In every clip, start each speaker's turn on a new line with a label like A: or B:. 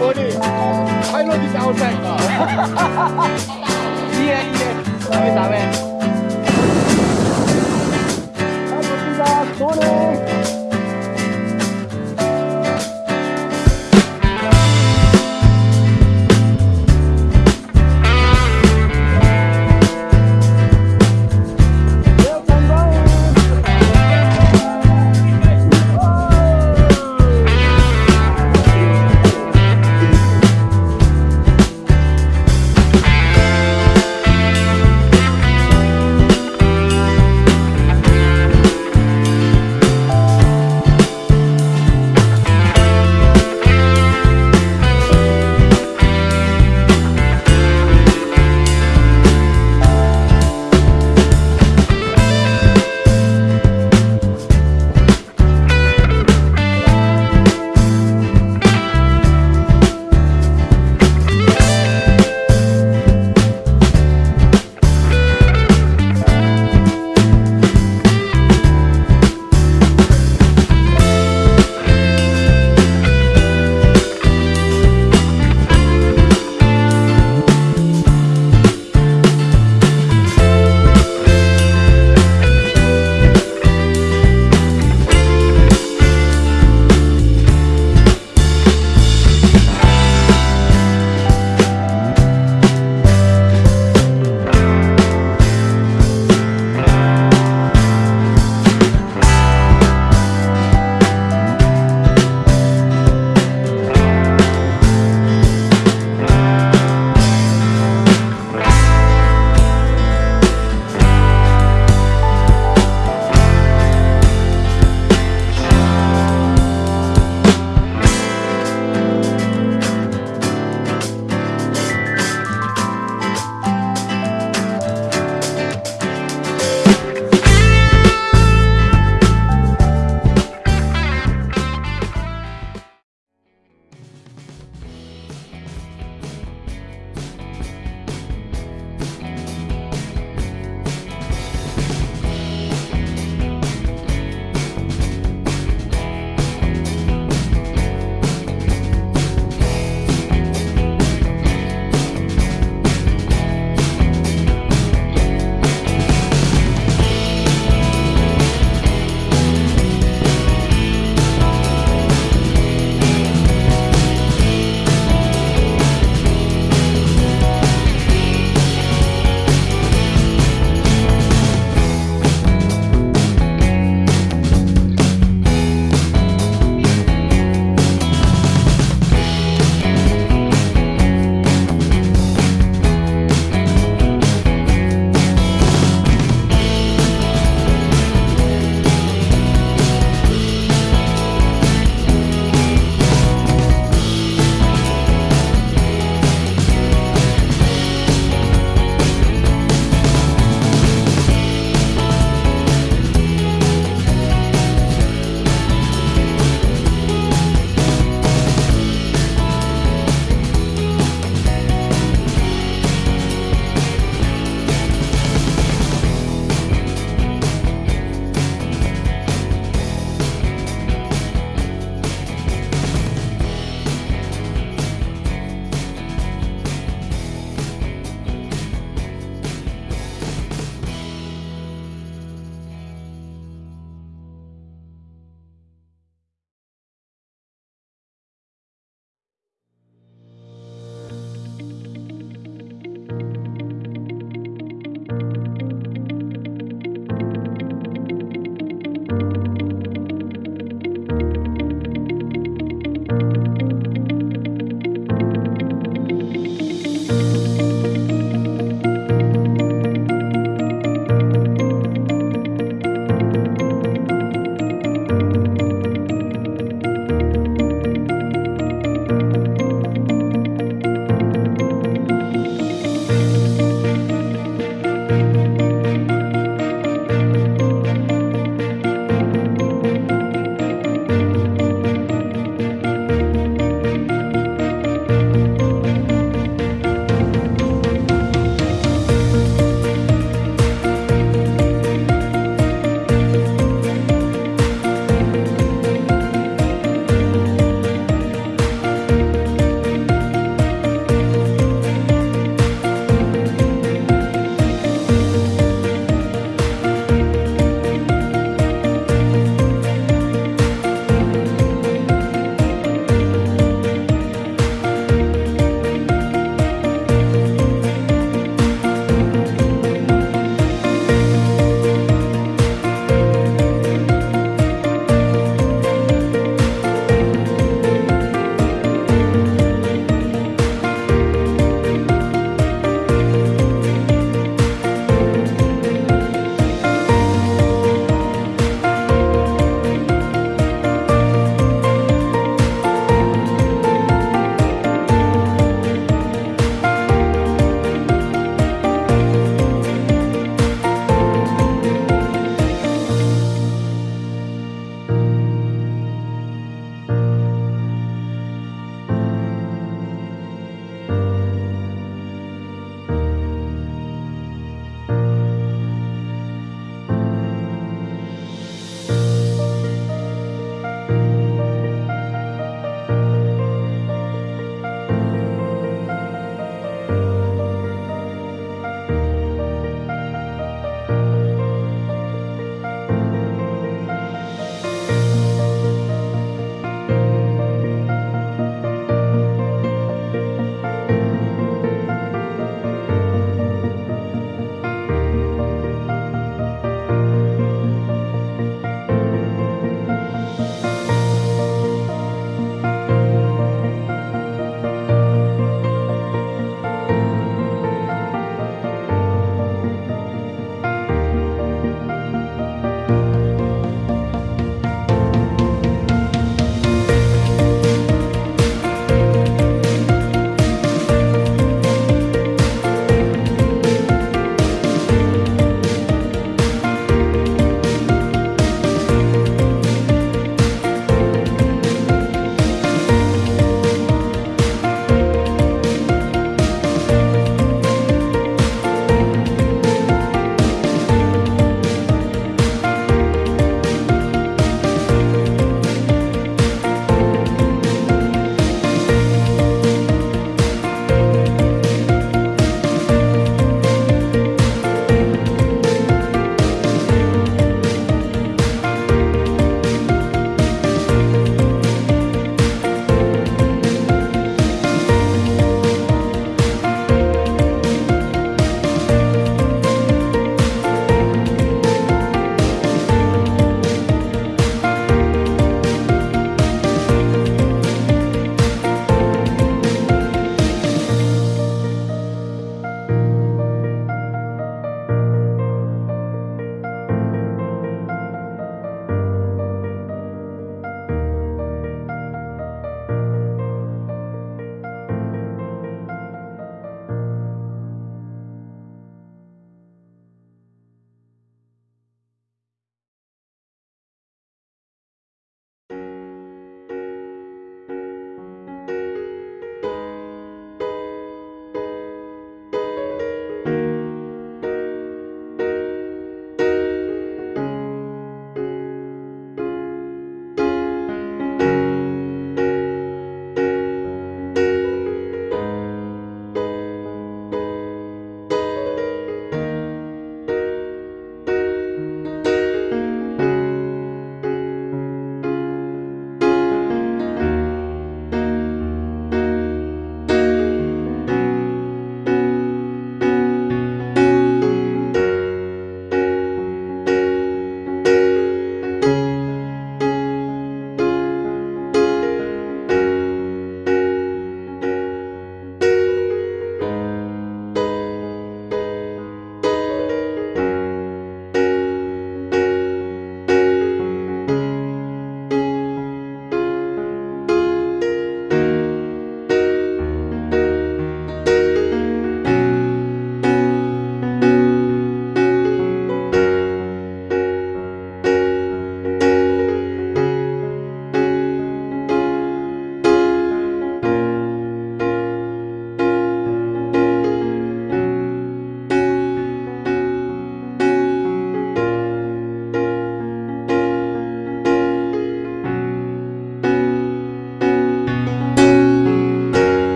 A: Boleh. Pilot is outside. Iya, iya. Kami sampai.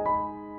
A: you